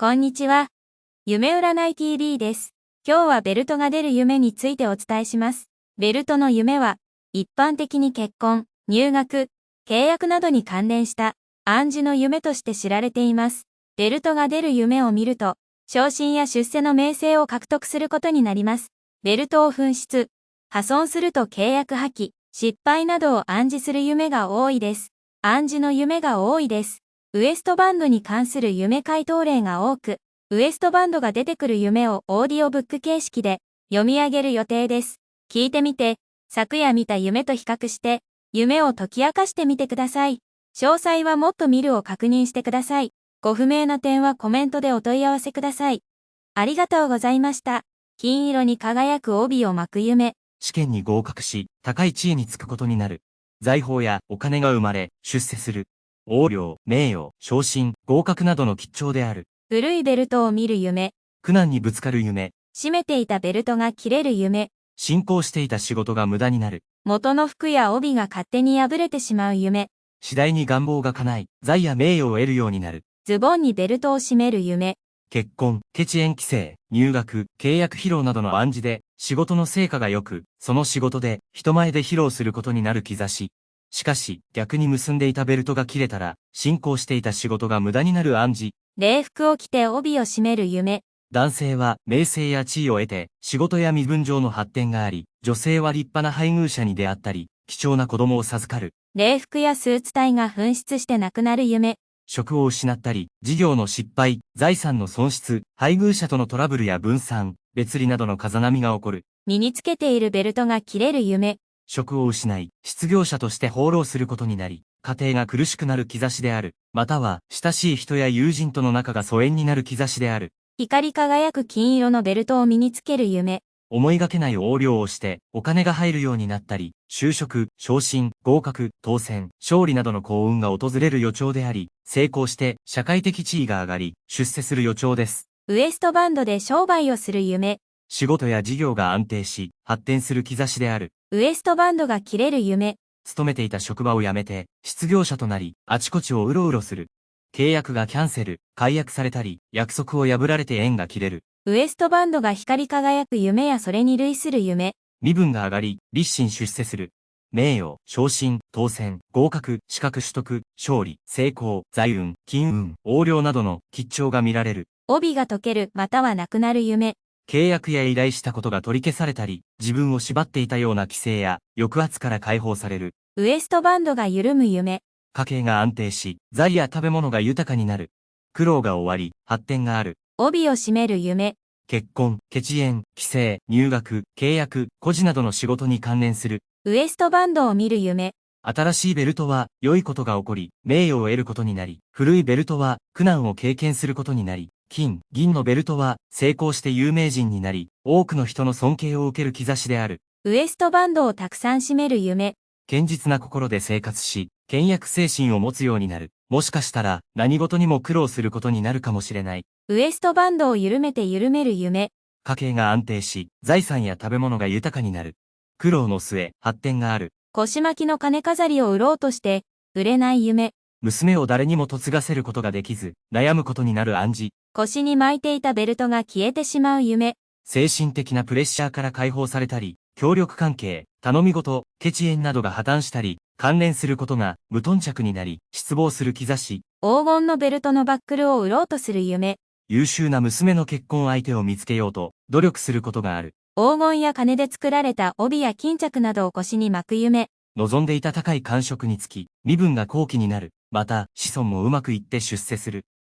こんにちは。夢占い TV です。今日はベルトが出る夢についてお伝えします。ベルトの夢は、一般的に結婚、入学、契約などに関連した暗示の夢として知られています。ベルトが出る夢を見ると、昇進や出世の名声を獲得することになります。ベルトを紛失、破損すると契約破棄、失敗などを暗示する夢が多いです。暗示の夢が多いです。ウエストバンドに関する夢回答例が多く、ウエストバンドが出てくる夢をオーディオブック形式で読み上げる予定です。聞いてみて、昨夜見た夢と比較して、夢を解き明かしてみてください。詳細はもっと見るを確認してください。ご不明な点はコメントでお問い合わせください。ありがとうございました。金色に輝く帯を巻く夢。試験に合格し、高い地位につくことになる。財宝やお金が生まれ、出世する。横領、名誉、昇進、合格などの吉兆である。古いベルトを見る夢。苦難にぶつかる夢。締めていたベルトが切れる夢。進行していた仕事が無駄になる。元の服や帯が勝手に破れてしまう夢。次第に願望が叶い、財や名誉を得るようになる。ズボンにベルトを締める夢。結婚、ケチ縁規制、入学、契約披露などの暗示で、仕事の成果が良く、その仕事で、人前で披露することになる兆し。しかし、逆に結んでいたベルトが切れたら、進行していた仕事が無駄になる暗示。礼服を着て帯を締める夢。男性は名声や地位を得て、仕事や身分上の発展があり、女性は立派な配偶者に出会ったり、貴重な子供を授かる。礼服やスーツ体が紛失して亡くなる夢。職を失ったり、事業の失敗、財産の損失、配偶者とのトラブルや分散、別離などの風波が起こる。身につけているベルトが切れる夢。職を失い、失業者として放浪することになり、家庭が苦しくなる兆しである。または、親しい人や友人との仲が疎遠になる兆しである。光り輝く金色のベルトを身につける夢。思いがけない横領をして、お金が入るようになったり、就職、昇進、合格、当選、勝利などの幸運が訪れる予兆であり、成功して社会的地位が上がり、出世する予兆です。ウエストバンドで商売をする夢。仕事や事業が安定し、発展する兆しである。ウエストバンドが切れる夢。勤めていた職場を辞めて、失業者となり、あちこちをうろうろする。契約がキャンセル、解約されたり、約束を破られて縁が切れる。ウエストバンドが光り輝く夢やそれに類する夢。身分が上がり、立身出世する。名誉、昇進、当選、合格、資格取得、勝利、成功、財運、金運、横領などの吉兆が見られる。帯が解ける、またはなくなる夢。契約や依頼したことが取り消されたり、自分を縛っていたような規制や抑圧から解放される。ウエストバンドが緩む夢。家計が安定し、財や食べ物が豊かになる。苦労が終わり、発展がある。帯を締める夢。結婚、血縁、帰省、入学、契約、孤児などの仕事に関連する。ウエストバンドを見る夢。新しいベルトは良いことが起こり、名誉を得ることになり、古いベルトは苦難を経験することになり、金、銀のベルトは成功して有名人になり、多くの人の尊敬を受ける兆しである。ウエストバンドをたくさん締める夢。堅実な心で生活し、倹約精神を持つようになる。もしかしたら何事にも苦労することになるかもしれない。ウエストバンドを緩めて緩める夢。家計が安定し、財産や食べ物が豊かになる。苦労の末、発展がある。腰巻きの金飾りを売ろうとして、売れない夢。娘を誰にも嫁がせることができず、悩むことになる暗示。腰に巻いていたベルトが消えてしまう夢。精神的なプレッシャーから解放されたり、協力関係、頼み事、ケチ縁などが破綻したり、関連することが無頓着になり、失望する兆し。黄金のベルトのバックルを売ろうとする夢。優秀な娘の結婚相手を見つけようと、努力することがある。黄金や金で作られた帯や巾着などを腰に巻く夢。望んでいた高い感触につき、身分が後期になる。また、子孫もうまくいって出世する。